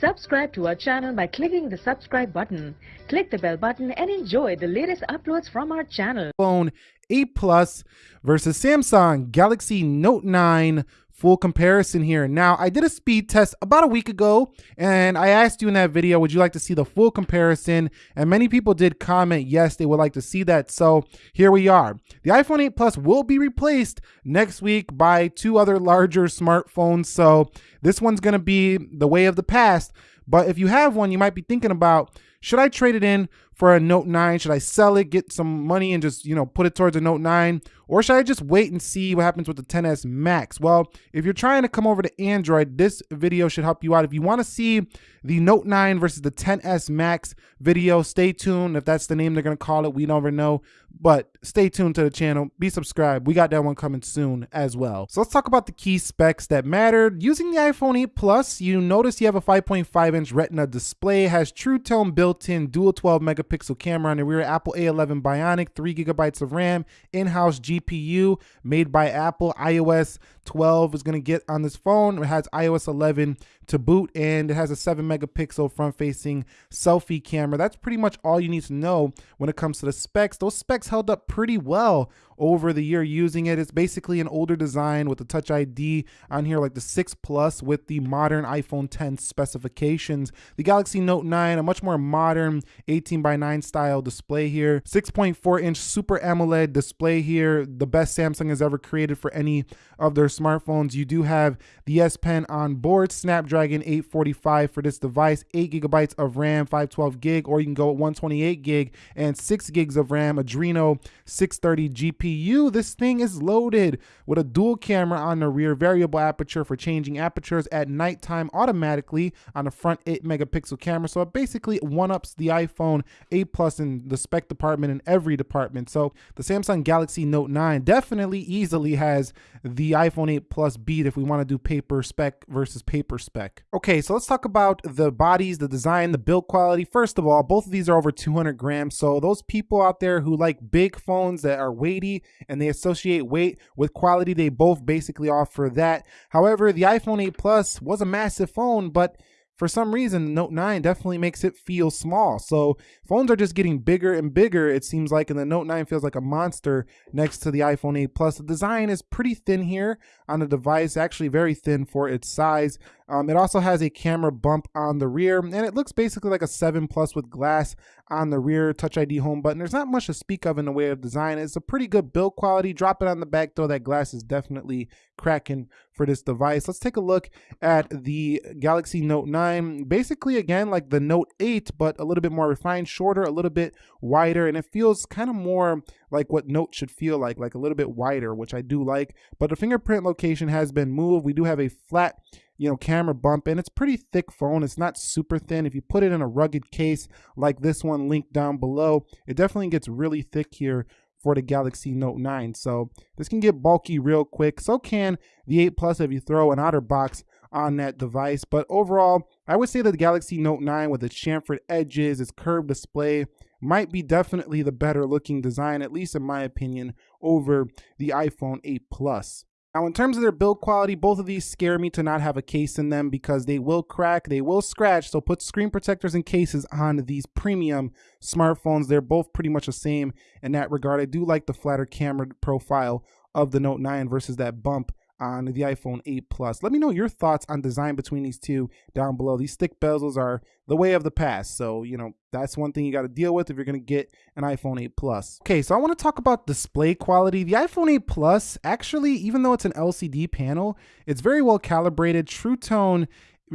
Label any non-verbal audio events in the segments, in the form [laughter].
Subscribe to our channel by clicking the subscribe button. Click the bell button and enjoy the latest uploads from our channel. iPhone 8 Plus versus Samsung Galaxy Note 9 full comparison here. Now, I did a speed test about a week ago, and I asked you in that video, would you like to see the full comparison? And many people did comment, yes, they would like to see that. So here we are. The iPhone 8 Plus will be replaced next week by two other larger smartphones. So this one's gonna be the way of the past. But if you have one, you might be thinking about, should I trade it in for a Note 9? Should I sell it, get some money and just, you know, put it towards a Note 9? Or should I just wait and see what happens with the 10s Max? Well, if you're trying to come over to Android, this video should help you out. If you want to see the Note 9 versus the 10s Max video, stay tuned. If that's the name they're going to call it, we never know. But stay tuned to the channel. Be subscribed. We got that one coming soon as well. So let's talk about the key specs that mattered. Using the iPhone 8 Plus, you notice you have a 5.5 inch Retina display, has True Tone built-in dual 12 megapixel camera on the rear, Apple A11 Bionic, 3 gigabytes of RAM, in-house GPU made by Apple, iOS 12 is going to get on this phone. It has iOS 11 to boot and it has a 7 megapixel front facing selfie camera. That's pretty much all you need to know when it comes to the specs. Those specs held up pretty well over the year using it. It's basically an older design with the Touch ID on here, like the 6 Plus with the modern iPhone 10 specifications. The Galaxy Note 9, a much more modern 18 by 9 style display here. 6.4 inch Super AMOLED display here, the best Samsung has ever created for any of their smartphones. You do have the S Pen on board, Snapdragon 845 for this device, 8 gigabytes of RAM, 512 gig, or you can go at 128 gig and 6 gigs of RAM, Adreno 630 GPU. This thing is loaded with a dual camera on the rear, variable aperture for changing apertures at nighttime automatically on the front 8 megapixel camera. So it basically one ups the iPhone 8 Plus in the spec department in every department. So the Samsung Galaxy Note 9 definitely easily has the iPhone 8 Plus beat if we want to do paper spec versus paper spec. Okay, so let's talk about the bodies, the design, the build quality. First of all, both of these are over 200 grams. So those people out there who like big phones that are weighty and they associate weight with quality, they both basically offer that. However, the iPhone 8 Plus was a massive phone, but for some reason, Note 9 definitely makes it feel small. So phones are just getting bigger and bigger, it seems like, and the Note 9 feels like a monster next to the iPhone 8 Plus. The design is pretty thin here on the device, actually very thin for its size. Um, it also has a camera bump on the rear, and it looks basically like a 7 Plus with glass on the rear Touch ID home button. There's not much to speak of in the way of design. It's a pretty good build quality. Drop it on the back though, that glass is definitely cracking for this device. Let's take a look at the Galaxy Note 9. Basically, again, like the Note 8, but a little bit more refined, shorter, a little bit wider, and it feels kind of more like what Note should feel like, like a little bit wider, which I do like. But the fingerprint location has been moved. We do have a flat you know, camera bump, and it's pretty thick phone. It's not super thin. If you put it in a rugged case like this one linked down below, it definitely gets really thick here for the Galaxy Note 9. So this can get bulky real quick. So can the 8 Plus if you throw an OtterBox on that device. But overall, I would say that the Galaxy Note 9 with its chamfered edges, its curved display, might be definitely the better looking design, at least in my opinion, over the iPhone 8 Plus. Now, in terms of their build quality, both of these scare me to not have a case in them because they will crack, they will scratch. So put screen protectors and cases on these premium smartphones. They're both pretty much the same in that regard. I do like the flatter camera profile of the Note 9 versus that bump on the iPhone 8 Plus. Let me know your thoughts on design between these two down below. These thick bezels are the way of the past. So, you know, that's one thing you got to deal with if you're going to get an iPhone 8 Plus. Okay, so I want to talk about display quality. The iPhone 8 Plus, actually, even though it's an LCD panel, it's very well calibrated. True Tone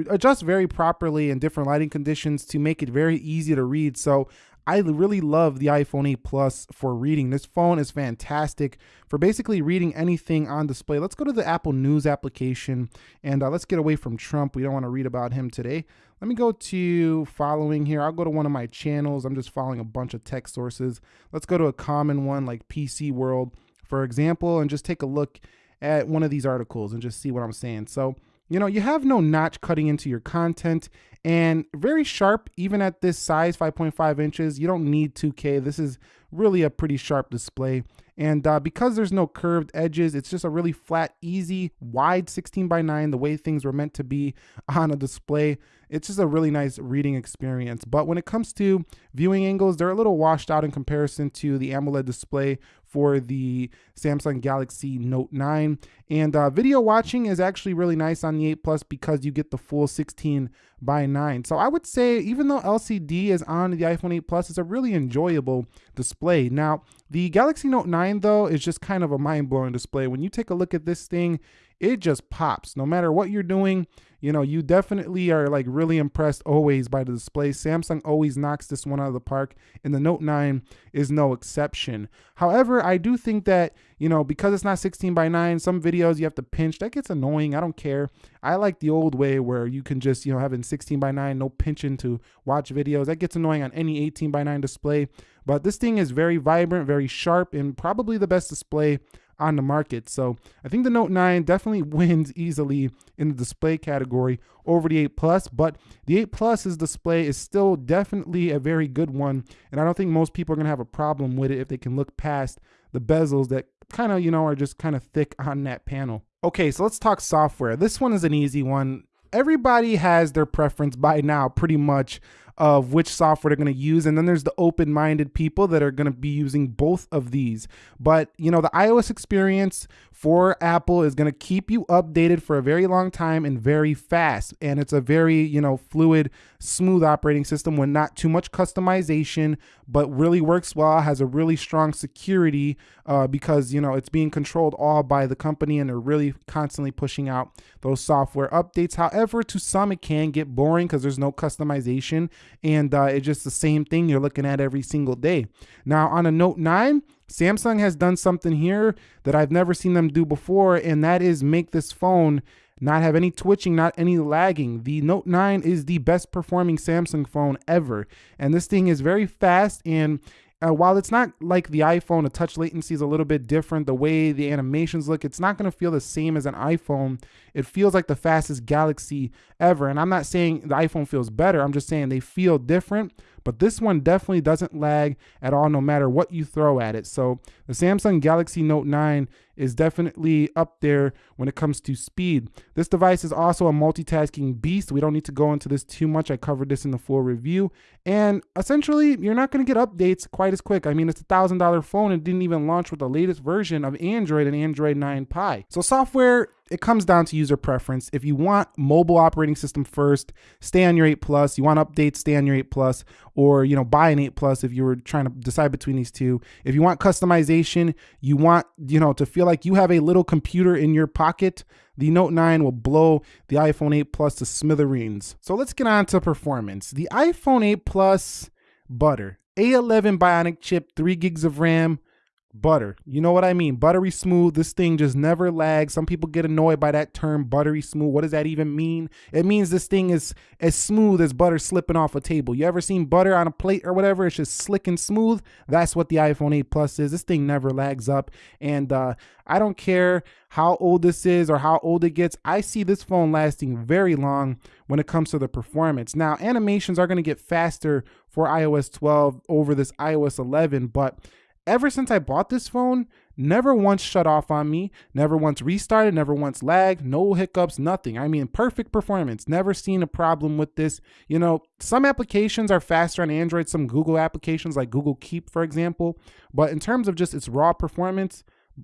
adjusts very properly in different lighting conditions to make it very easy to read. So I really love the iPhone 8 Plus for reading. This phone is fantastic for basically reading anything on display. Let's go to the Apple News application and uh, let's get away from Trump. We don't want to read about him today. Let me go to following here. I'll go to one of my channels. I'm just following a bunch of tech sources. Let's go to a common one like PC World, for example, and just take a look at one of these articles and just see what I'm saying. So you know, you have no notch cutting into your content and very sharp even at this size 5.5 inches you don't need 2k this is really a pretty sharp display. And uh, because there's no curved edges it's just a really flat easy wide 16 by 9 the way things were meant to be [laughs] on a display. It's just a really nice reading experience. But when it comes to viewing angles they're a little washed out in comparison to the AMOLED display for the Samsung Galaxy Note 9 and uh, video watching is actually really nice on the 8 Plus because you get the full 16 by 9. So I would say even though LCD is on the iPhone 8 Plus, it's a really enjoyable display. Now, the Galaxy Note 9 though is just kind of a mind-blowing display. When you take a look at this thing, it just pops. No matter what you're doing, you know, you definitely are like really impressed always by the display. Samsung always knocks this one out of the park, and the Note 9 is no exception. However, I do think that, you know, because it's not 16 by 9, some videos you have to pinch. That gets annoying. I don't care. I like the old way where you can just, you know, having 16 by 9, no pinching to watch videos. That gets annoying on any 18 by 9 display. But this thing is very vibrant, very sharp, and probably the best display on the market. So I think the Note 9 definitely [laughs] wins easily in the display category over the 8 Plus, but the 8 Plus's display is still definitely a very good one. And I don't think most people are going to have a problem with it if they can look past the bezels that kind of, you know, are just kind of thick on that panel. Okay, so let's talk software. This one is an easy one. Everybody has their preference by now, pretty much of which software they're going to use. And then there's the open minded people that are going to be using both of these. But, you know, the iOS experience for Apple is going to keep you updated for a very long time and very fast. And it's a very, you know, fluid, smooth operating system with not too much customization, but really works well, has a really strong security uh, because, you know, it's being controlled all by the company and they're really constantly pushing out those software updates. However, to some, it can get boring because there's no customization and uh, it's just the same thing you're looking at every single day. Now, on a Note 9, Samsung has done something here that I've never seen them do before, and that is make this phone not have any twitching, not any lagging. The Note 9 is the best performing Samsung phone ever. And this thing is very fast and uh, while it's not like the iPhone, the touch latency is a little bit different. The way the animations look, it's not going to feel the same as an iPhone. It feels like the fastest Galaxy ever. And I'm not saying the iPhone feels better. I'm just saying they feel different. But this one definitely doesn't lag at all, no matter what you throw at it. So the Samsung Galaxy Note 9 is definitely up there when it comes to speed. This device is also a multitasking beast. We don't need to go into this too much. I covered this in the full review. And essentially, you're not going to get updates quite as quick. I mean, it's a $1,000 phone and didn't even launch with the latest version of Android and Android 9 Pie. So software it comes down to user preference. If you want mobile operating system first, stay on your 8 Plus. You want updates, stay on your 8 Plus, or you know, buy an 8 Plus if you were trying to decide between these two. If you want customization, you want you know to feel like you have a little computer in your pocket. The Note 9 will blow the iPhone 8 Plus to smithereens. So let's get on to performance. The iPhone 8 Plus butter, A11 Bionic chip, 3 gigs of RAM, butter. You know what I mean? Buttery smooth. This thing just never lags. Some people get annoyed by that term, buttery smooth. What does that even mean? It means this thing is as smooth as butter slipping off a table. You ever seen butter on a plate or whatever? It's just slick and smooth. That's what the iPhone 8 Plus is. This thing never lags up. And uh, I don't care how old this is or how old it gets. I see this phone lasting very long when it comes to the performance. Now, animations are going to get faster for iOS 12 over this iOS 11, but ever since I bought this phone, never once shut off on me, never once restarted, never once lagged, no hiccups, nothing. I mean, perfect performance. Never seen a problem with this. You know, some applications are faster on Android, some Google applications like Google Keep, for example. But in terms of just its raw performance,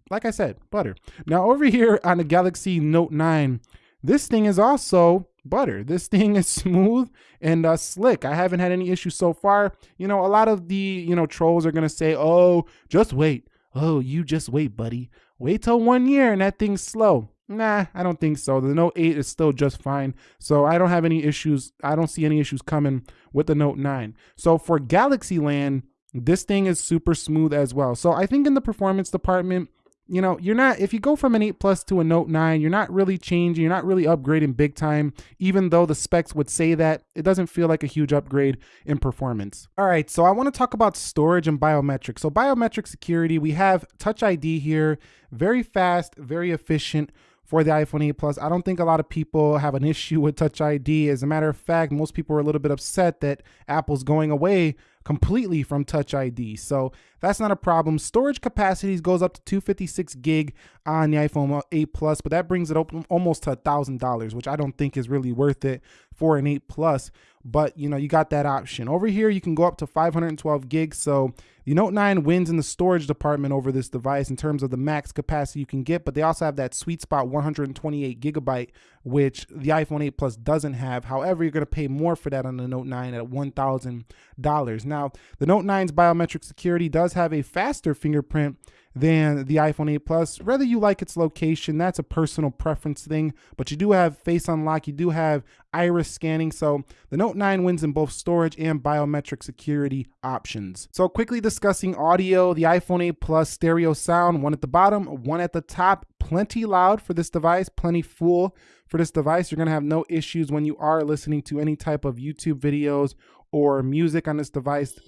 like I said, butter. Now, over here on the Galaxy Note 9, this thing is also butter. This thing is smooth and uh, slick. I haven't had any issues so far. You know, a lot of the, you know, trolls are going to say, oh, just wait. Oh, you just wait, buddy. Wait till one year and that thing's slow. Nah, I don't think so. The Note 8 is still just fine. So I don't have any issues. I don't see any issues coming with the Note 9. So for Galaxy Land, this thing is super smooth as well. So I think in the performance department, you know, you're not, if you go from an 8 Plus to a Note 9, you're not really changing, you're not really upgrading big time, even though the specs would say that. It doesn't feel like a huge upgrade in performance. All right, so I want to talk about storage and biometrics. So, biometric security, we have Touch ID here, very fast, very efficient for the iPhone 8 Plus. I don't think a lot of people have an [laughs] issue with Touch ID. As a matter of fact, most people are a little bit upset that Apple's going away completely from Touch ID. So that's not a problem. Storage capacities goes up to 256 gig on the iPhone 8 Plus, but that brings it up almost to $1,000, which I don't think is really worth it for an 8 Plus. But you know, you got that option. Over here, you can go up to 512 gigs. So the Note 9 wins in the storage department over this device in terms of the max capacity you can get, but they also have that sweet spot 128 gigabyte, which the iPhone 8 Plus doesn't have. However, you're going to pay more for that on the Note 9 at $1,000. Now, the Note 9's biometric security does have a faster fingerprint than the iPhone 8 Plus. Whether you like its location, that's a personal preference thing, but you do have face unlock, you do have iris scanning. So the Note 9 wins in both storage and biometric security options. So quickly discussing audio, the iPhone 8 Plus stereo sound, one at the bottom, one at the top, plenty loud for this device, plenty full for this device. You're gonna have no issues when you are listening to any type of YouTube videos or music on this device.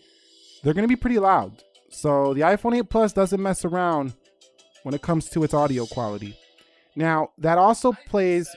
They're gonna be pretty loud. So the iPhone 8 Plus doesn't mess around when it comes to its audio quality. Now, that also plays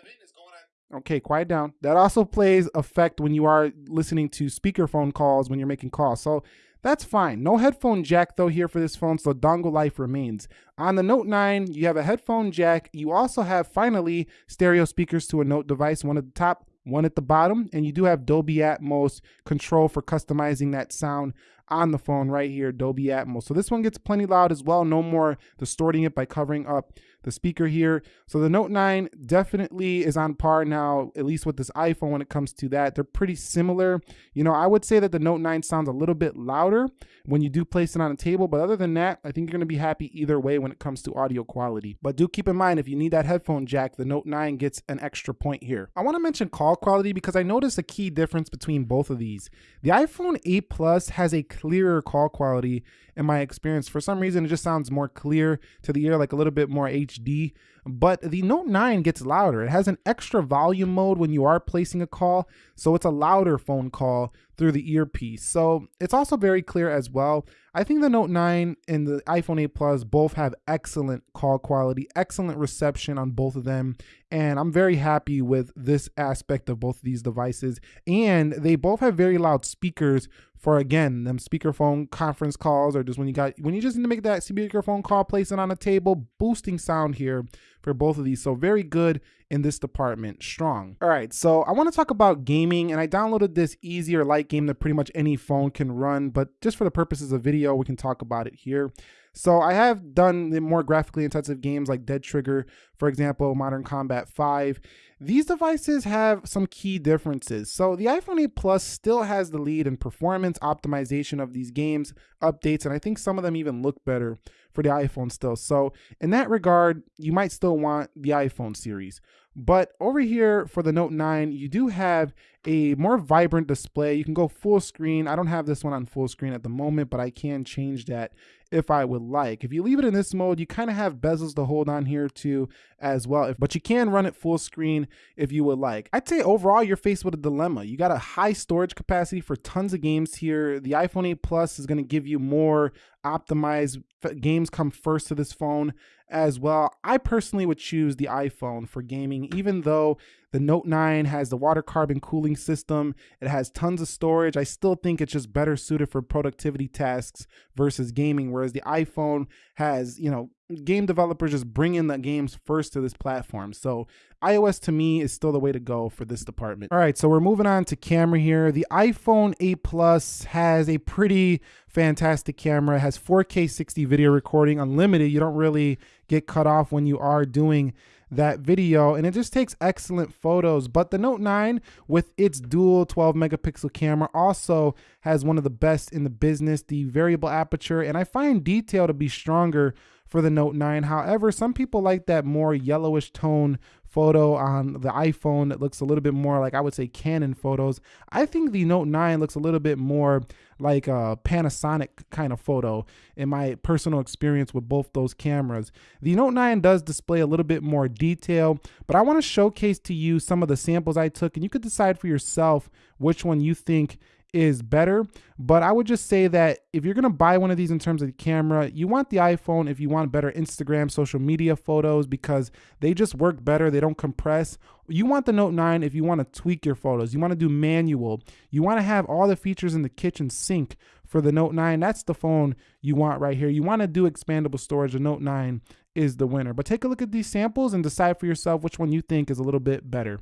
Okay, quiet down. That also plays effect when you are listening to speakerphone calls when you're making calls. So that's fine. No headphone jack though here for this phone, so dongle life remains. On the Note 9, you have a headphone jack. You also have finally stereo speakers to a Note device, one at the top, one at the bottom, and you do have Dolby Atmos control for customizing that sound on the phone right here, Dolby Atmos. So this one gets plenty loud as well. No more distorting it by covering up the speaker here. So the Note 9 definitely is on par now, at least with this iPhone when it comes to that. They're pretty similar. You know, I would say that the Note 9 sounds a little bit louder when you do place it on a table, but other than that, I think you're gonna be happy either way when it comes to audio quality. But do keep in mind, if you need that headphone jack, the Note 9 gets an extra point here. I wanna mention call quality because I noticed a key difference between both of these. The iPhone 8 Plus has a clearer call quality in my experience. For some reason, it just sounds more clear to the ear, like a little bit more HD. But the Note 9 gets louder. It has an extra volume mode when you are placing a call, so it's a louder phone call through the earpiece. So it's also very clear as well. I think the Note 9 and the iPhone 8 Plus both have excellent call quality, excellent reception on both of them. And I'm very happy with this aspect of both of these devices. And they both have very loud speakers for again them speakerphone conference calls or just when you got when you just need to make that speakerphone call place it on a table boosting sound here for both of these so very good in this department strong all right so i want to talk about gaming and i downloaded this easier light game that pretty much any phone can run but just for the purposes of video we can talk about it here so I have done the more graphically intensive games like Dead Trigger, for example, Modern Combat 5. These devices have some key differences. So the iPhone 8 Plus still has the lead in performance optimization of these games, updates, and I think some of them even look better for the iPhone still. So in that regard, you might still want the iPhone series. But over here for the Note 9, you do have a more vibrant display. You can go full screen. I don't have this one on full screen at the moment, but I can change that if I would like. If you leave it in this mode, you kind of have bezels to hold on here too as well. But you can run it full screen if you would like. I'd say overall, you're faced with a dilemma. You got a high storage capacity for tons of games here. The iPhone 8 Plus is going to give you more optimized games come first to this phone as well. I personally would choose the iPhone for gaming, even though the Note 9 has the water carbon cooling system. It has tons of storage. I still think it's just better suited for productivity tasks versus gaming, whereas the iPhone has, you know, game developers just bring in the games first to this platform. So iOS to me is still the way to go for this department. All right, so we're moving on to camera here. The iPhone 8 Plus has a pretty fantastic camera. It has 4K 60 video recording, unlimited. You don't really get cut off when you are doing that video and it just takes excellent photos but the note 9 with its dual 12 megapixel camera also has one of the best in the business the variable aperture and i find detail to be stronger for the Note 9. However, some people like that more yellowish tone photo on the iPhone that looks a little bit more like I would say Canon photos. I think the Note 9 looks a little bit more like a Panasonic kind of photo in my personal experience with both those cameras. The Note 9 does display a little bit more detail, but I want to showcase to you some of the samples I took and you could decide for yourself which one you think is better. But I would just say that if you're gonna buy one of these in terms of the camera, you want the iPhone if you want better Instagram, social media photos because they just work better. They don't compress. You want the Note 9 if you want to tweak your photos. You want to do manual. You want to have all the features in the kitchen sink for the Note 9. That's the phone you want right here. You want to do expandable storage. The Note 9 is the winner. But take a look at these samples and decide for yourself which one you think is a little bit better.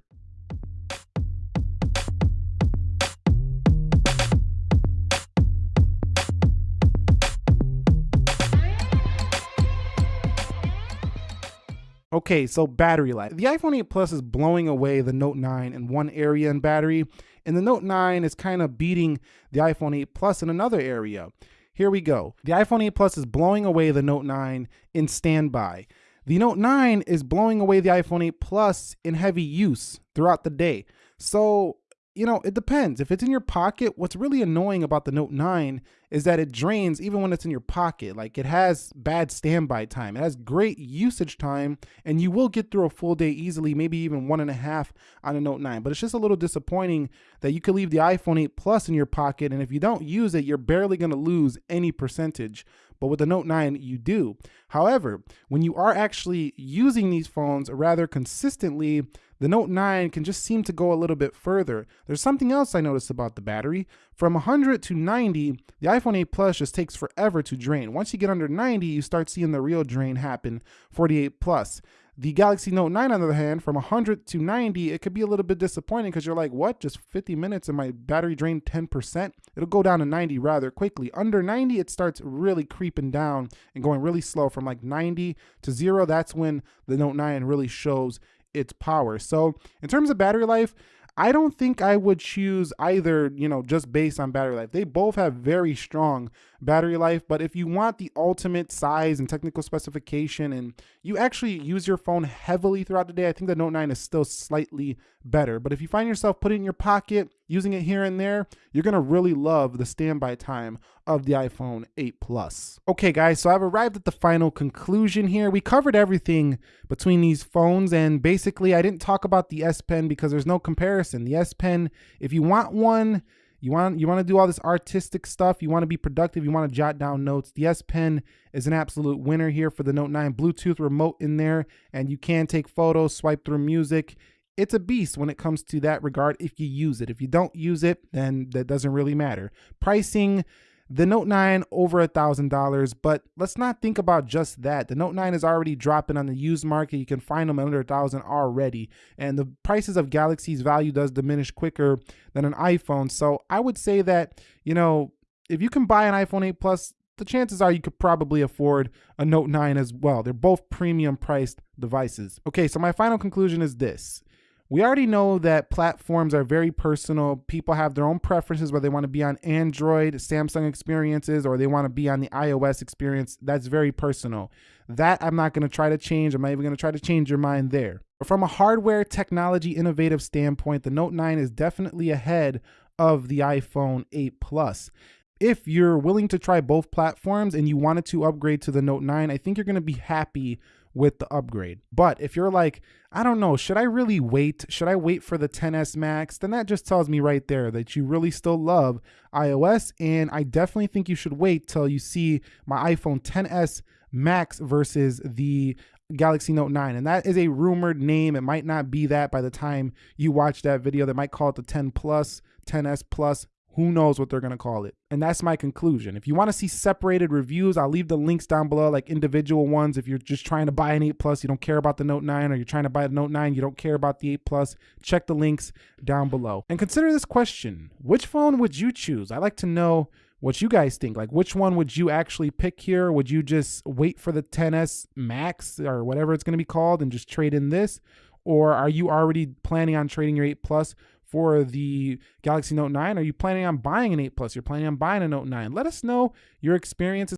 Okay, so battery life. The iPhone 8 Plus is blowing away the Note 9 in one area in battery, and the Note 9 is kind of beating the iPhone 8 Plus in another area. Here we go. The iPhone 8 Plus is blowing away the Note 9 in standby. The Note 9 is blowing away the iPhone 8 Plus in heavy use throughout the day. So you know, it depends. If it's in your pocket, what's really annoying about the Note 9 is that it drains even when it's in your pocket. Like it has bad standby time. It has great usage time, and you will get through a full day easily, maybe even one and a half on a Note 9. But it's just a little disappointing that you could leave the iPhone 8 Plus in your pocket, and if you don't use it, you're barely going to lose any percentage. But with the Note 9, you do. However, when you are actually using these phones rather consistently, the Note 9 can just seem to go a little bit further. There's something else I noticed about the battery. From 100 to 90, the iPhone 8 Plus just takes forever to drain. Once you get under 90, you start seeing the real drain happen 48 Plus. The Galaxy Note 9, on the other hand, from 100 to 90, it could be a little bit disappointing because you're like, what? Just 50 minutes and my battery drained 10%? It'll go down to 90 rather quickly. Under 90, it starts really creeping down and going really slow from like 90 to zero. That's when the Note 9 really shows its power. So in terms of battery life, I don't think I would choose either, you know, just based on battery life. They both have very strong battery life, but if you want the ultimate size and technical specification and you actually use your phone heavily throughout the day, I think the Note 9 is still slightly better. But if you find yourself putting in your pocket, using it here and there, you're gonna really love the standby time of the iPhone 8 Plus. Okay guys, so I've arrived at the final conclusion here. We covered everything between these phones and basically I didn't talk about the S Pen because there's no comparison. The S Pen, if you want one, you want you want to do all this artistic stuff, you want to be productive, you want to jot down notes. The S Pen is an absolute winner here for the Note 9 Bluetooth remote in there and you can take photos, swipe through music. It's a beast when it comes to that regard if you use it. If you don't use it, then that doesn't really matter. Pricing the Note 9 over a thousand dollars, but let's not think about just that. The Note 9 is already dropping on the used market. You can find them under a thousand already, and the prices of Galaxy's value does diminish quicker than an iPhone. So I would say that you know if you can buy an iPhone 8 Plus, the chances are you could probably afford a Note 9 as well. They're both premium priced devices. Okay, so my final conclusion is this. We already know that platforms are very personal. People have their own preferences, whether they want to be on Android, Samsung experiences, or they want to be on the iOS experience. That's very personal. That I'm not going to try to change. I'm not even going to try to change your mind there. But from a hardware technology innovative standpoint, the Note 9 is definitely ahead of the iPhone 8 Plus if you're willing to try both platforms and you wanted to upgrade to the Note 9, I think you're going to be happy with the upgrade. But if you're like, I don't know, should I really wait? Should I wait for the 10s Max? Then that just tells me right there that you really still love iOS. And I definitely think you should wait till you see my iPhone 10s Max versus the Galaxy Note 9. And that is a rumored name. It might not be that by the time you watch that video. They might call it the 10 Plus, 10s Plus, who knows what they're going to call it? And that's my conclusion. If you want to see separated reviews, I'll leave the links down below, like individual ones. If you're just trying to buy an 8 Plus, you don't care about the Note 9, or you're trying to buy the Note 9, you don't care about the 8 Plus, check the links down below. And consider this question Which phone would you choose? I like to know what you guys think. Like, which one would you actually pick here? Would you just wait for the 10s Max or whatever it's going to be called and just trade in this? Or are you already planning on trading your 8 Plus for the Galaxy Note 9? Are you planning on buying an 8 Plus? You're planning on buying a Note 9? Let us know your experiences.